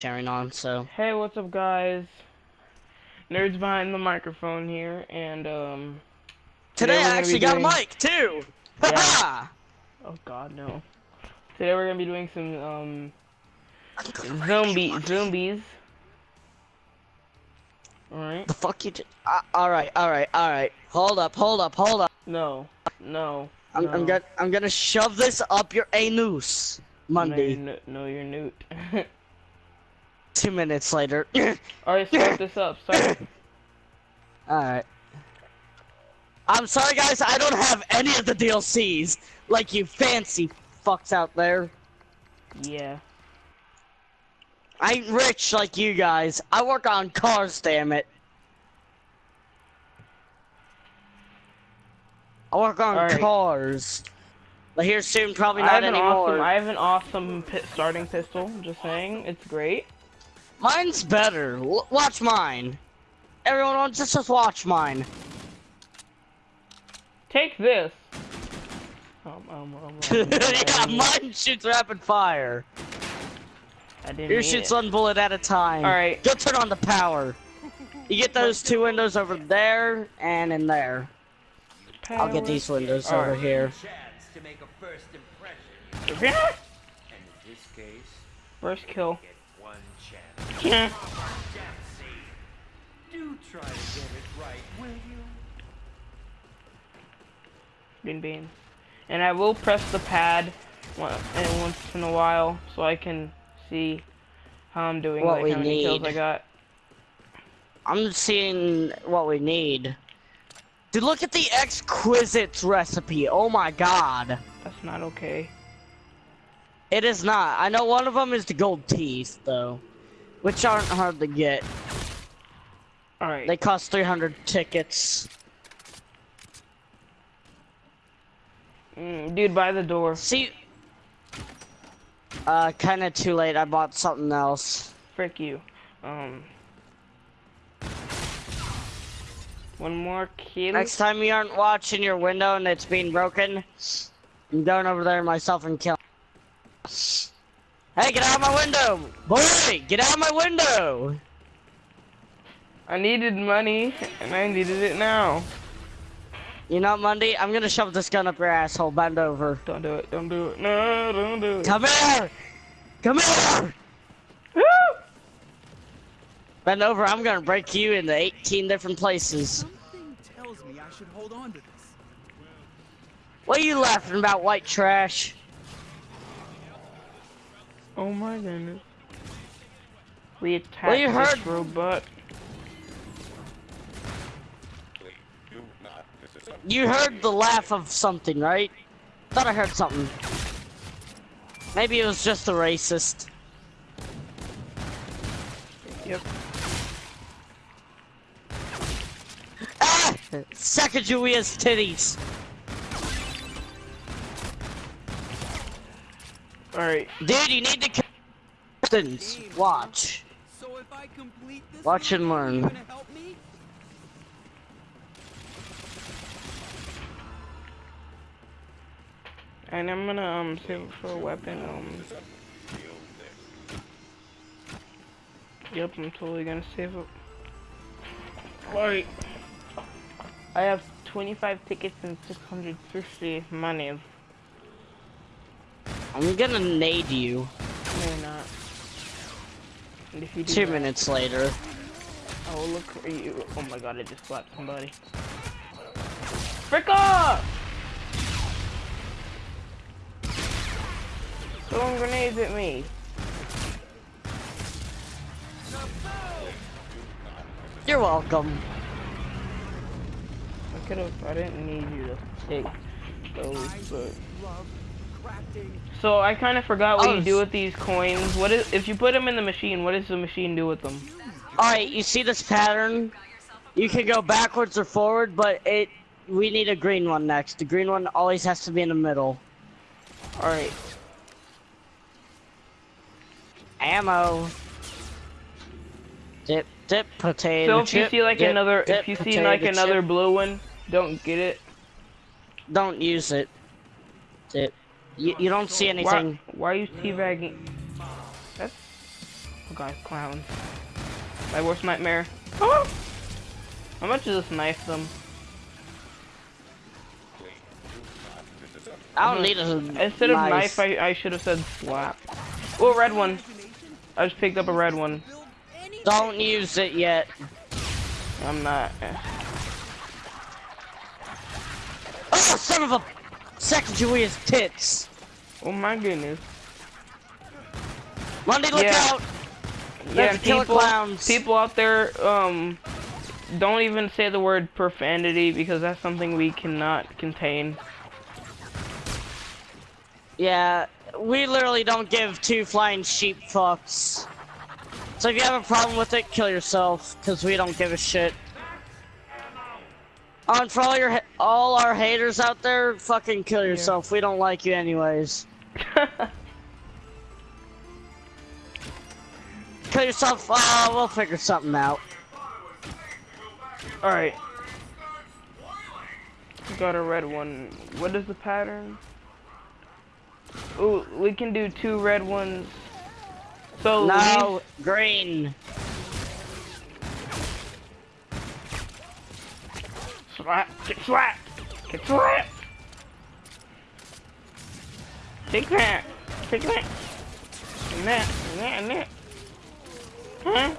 carrying on, so. Hey, what's up, guys? Nerds behind the microphone here, and um. Today, we're I actually be got a mic, too! Yeah. Oh God, no. Today we're gonna be doing some um zombie zombies. All right. the fuck you did? Uh, alright, alright, alright. Hold up, hold up, hold up. No, no. I'm, no. I'm gonna, I'm gonna shove this up your anus. Monday. No, you're, no, you're newt. Two minutes later. Alright, start this up. Start. alright. I'm sorry, guys, I don't have any of the DLCs. Like you fancy fucks out there. Yeah. I ain't rich like you guys. I work on cars, damn it. I work on Alright. cars. But here soon, probably I not have an anymore. awesome. I have an awesome pi starting pistol. Just saying, it's great. Mine's better. L watch mine. Everyone, just just watch mine. Take this. Um, um, um, um, yeah, mine shoots rapid fire. I didn't Yours shoots it. one bullet at a time. Alright. Go turn on the power. You get those two windows over there and in there. I'll get these windows over Alright. here. chance to make a first impression. Yeah. And in this case, First kill. Get one chance. Yeah. Do try to get it right, will you? Bean bean. And I will press the pad and once in a while so I can see how I'm doing, What like we how many kills. I got. I'm seeing what we need. Dude, look at the exquisite recipe. Oh my god. That's not okay. It is not. I know one of them is the gold teeth, though. Which aren't hard to get. Alright. They cost 300 tickets. Mm, dude, by the door. See... Uh, kinda too late. I bought something else. Frick you. Um. One more kill. Next time you aren't watching your window and it's being broken, I'm going over there myself and killing. Hey, get out of my window! Boy, get out of my window! I needed money, and I needed it now. You know, Monday, I'm gonna shove this gun up your asshole. Bend over. Don't do it. Don't do it. No, don't do it. Come here! Come here! Bend over, I'm gonna break you into 18 different places. Something tells me I should hold on to this. What are you laughing about, white trash? Oh my goodness. We attacked Well, you this heard- robot. You heard the laugh of something, right? Thought I heard something. Maybe it was just a racist. Yep. Ah! Sacagawea's titties. Alright. Dude, you need to captains. Watch. So if I complete this, Watch and learn. you gonna help me? And I'm gonna um save it for a weapon. Um. Yep, I'm totally gonna save it. Alright. I have 25 tickets and 650 money. I'm gonna nade you. No, you're not. And if you do Two that, minutes later. I will look for you. Oh my god, I just slapped somebody. Frick off! Throwing grenades at me. You're welcome. I could have. I didn't need you to take those, but. So I kind of forgot what Oh, you do oh. with these coins. What is if you put them in the machine? What does the machine do with them? Alright, you see this pattern? You can go backwards or forward, but it we need a green one next. The green one always has to be in the middle. All right. Ammo. Dip, dip, potato So if you see like dip, another, dip, if you see like another chip. blue one, don't get it. don't use it. Dip. You, you don't see anything. why are you teabagging? That's god, clown. My worst nightmare. Oh! How much is this knife them? I don't need a Instead of knife, I, I should have said slap. Oh, red one. I just picked up a red one. Don't use it yet. I'm not. Oh, son of a Sacagawea's tits. Oh my goodness. Monday, look Yeah. out. Yeah, There's and killer people, clowns. people out there, um, don't even say the word profanity because that's something we cannot contain. Yeah, we literally don't give two flying sheep fucks. So if you have a problem with it, kill yourself, because we don't give a shit. And for all your all our haters out there, fucking kill yourself. We don't like you anyways. Kill yourself. Uh, we'll figure something out. Alright. Got a red one. What is the pattern? Ooh, we can do two red ones. So No, green. These- slap, get slapped, get slapped. Take that, take that, and that, and that, and that. Huh?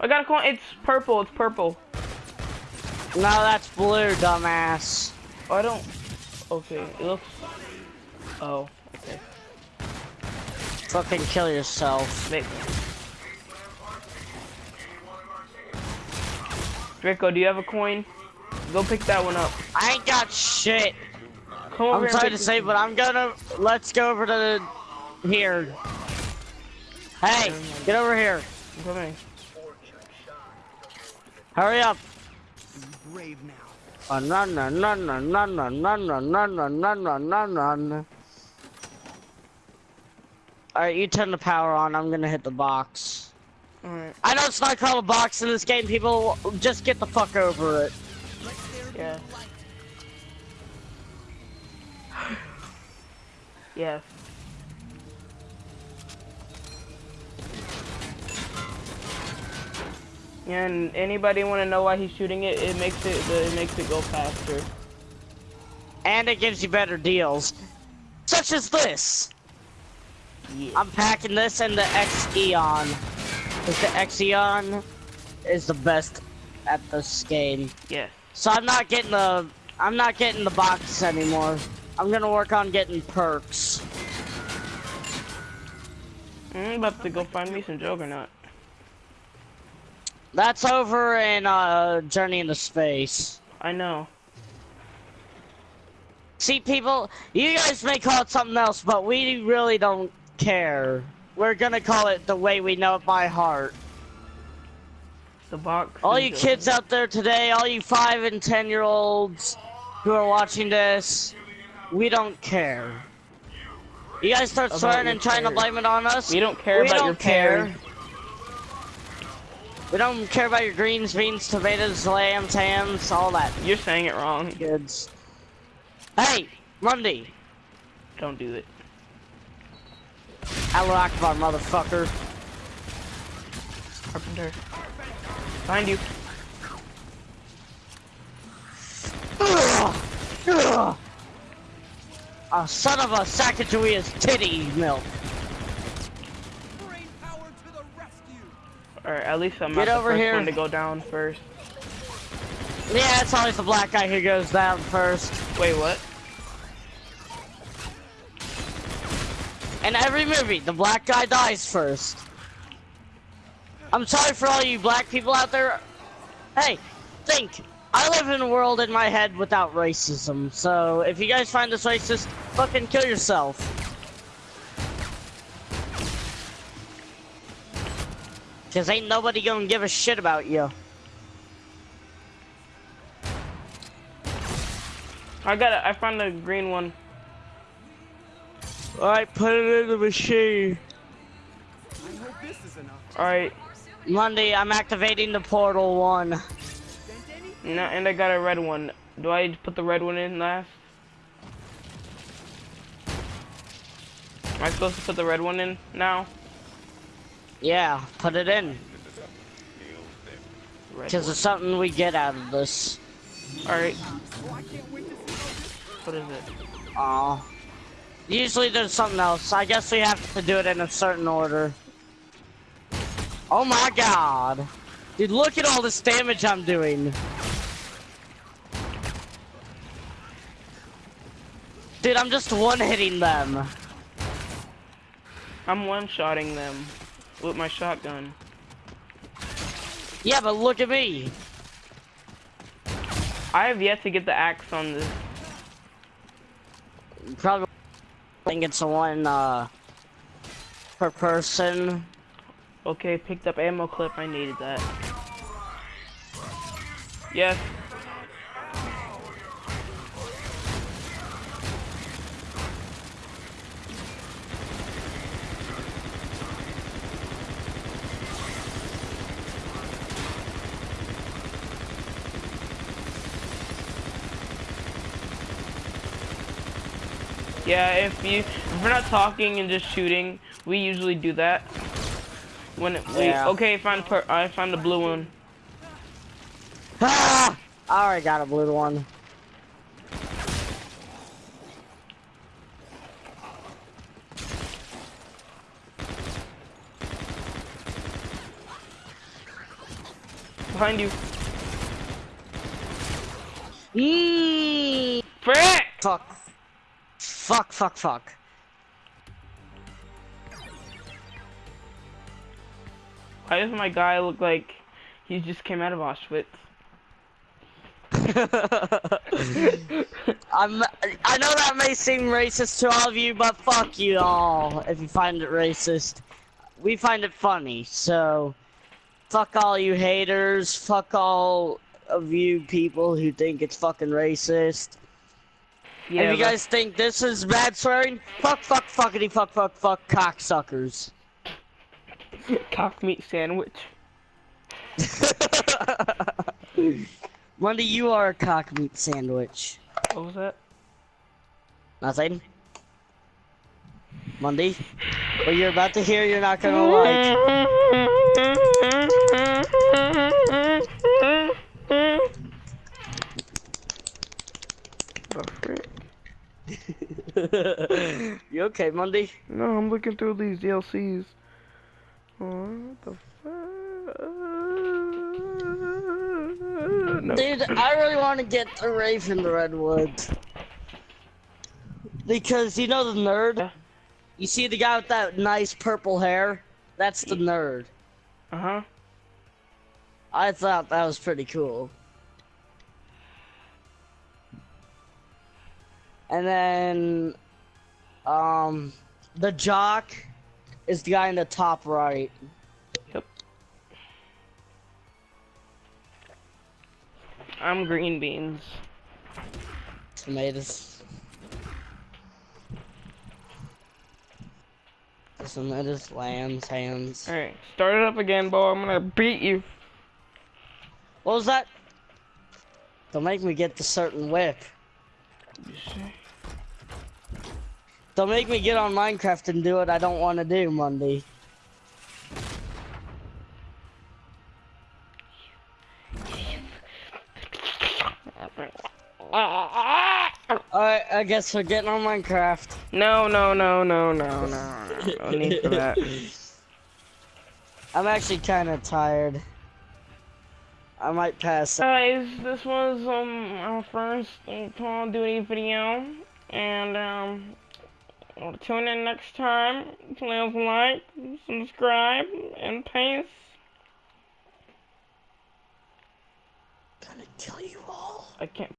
I got a coin. It's purple. It's purple. No, that's blue, dumbass. Oh, I don't. Okay, it looks. Oh, okay. Fucking kill yourself. Wait. Draco, do you have a coin? Go pick that one up. I ain't got shit. Come over I'm here sorry to pick say, but I'm gonna. Let's go over to the, here. Hey, get over here. Come here. Hurry up. Be brave now. Uh, run, run, run, run, run, run, run, run, run, run, run, run, run, run. Alright, you turn the power on. I'm gonna hit the box. Alright, I know it's not called a box in this game. People just get the fuck over it. yeah. Yes. And anybody want to know why he's shooting it? It makes it it makes it go faster. And it gives you better deals. Such as this. Yeah. I'm packing this and the X-Eon. Because the X-Eon is the best at this game. Yeah. So I'm not getting the I'm not getting the box anymore. I'm gonna work on getting perks. I'm about to go find me some Juggernaut. That's over in uh Journey into Space. I know. See people, you guys may call it something else, but we really don't care. We're gonna call it the way we know it by heart. The box. All you kids out there today, all you five and ten year olds who are watching this, we don't care. You guys start About swearing and trying to blame it on us. We don't care we about don't your care. parents. We don't care about your greens, beans, tomatoes, lambs, hams, all that, You're saying it wrong. kids. Hey, Monday. Don't do it. Allah Akbar, motherfucker. Carpenter. Find you. Ugh. Ugh. A son of a Sacagawea's titty milk. Brain power to. Or at least I'm Get not over the first here. one to go down first. Yeah, it's always the black guy who goes down first. Wait, what? In every movie, the black guy dies first. I'm sorry for all you black people out there. Hey, think. I live in a world in my head without racism, so if you guys find this racist, fucking kill yourself. Cause ain't nobody gonna give a shit about you. I got it. I found the green one. Alright, put it in the machine. I hope this is enough. Alright. Monday, I'm activating the portal one. No, and I got a red one. Do I put the red one in last? Am I supposed to put the red one in now? Yeah, put it in. Because it's something we get out of this. Alright, Oh, I can't wait to see how this what is it? Aw. Usually there's something else. I guess we have to do it in a certain order. Oh my god. Dude, look at all this damage I'm doing. Dude, I'm just one-hitting them. I'm one-shotting them with my shotgun. Yeah, but look at me. I have yet to get the axe on this. Probably think it's one, uh, per person. Okay, picked up ammo clip. I needed that. Yes. Yeah, if you if we're not talking and just shooting, we usually do that. When it, we okay, find per I found the blue one. Ah! I already got a blue one. Behind you. Eee! Frick! Fuck. Fuck, fuck, fuck. Why does my guy look like he just came out of Auschwitz? I'm, I know that may seem racist to all of you, but fuck you all if you find it racist. We find it funny, so fuck all you haters, fuck all of you people who think it's fucking racist. Yeah, if you guys think this is bad swearing, fuck, fuck, fuckity, fuck, fuck, fuck, cocksuckers. cock meat sandwich. Monday, you are a cock meat sandwich. What was that? Nothing. Monday, what you're about to hear, you're not gonna like. you okay, Monday? No, I'm looking through these DLCs. What the fuck? No. Dude, I really want to get the Rave in the Redwoods. Because you know the nerd? You see the guy with that nice purple hair? That's the nerd. Uh huh. I thought that was pretty cool. And then, um, the jock is the guy in the top right. Yep. I'm green beans. Tomatoes. Tomatoes, lambs, hands. Alright, start it up again, boy. I'm gonna beat you. What was that? Don't make me get the certain whip. Don't make me get on Minecraft and do what I don't want to do, Monday. Alright, I guess we're getting on Minecraft. No, no, no, no, no, no. No need for that. I'm actually kind of tired. I might pass. Guys, this was um our first uh, Call of Duty video, and um, tune in next time. Please like, subscribe, and peace. gonna kill you all. I can't.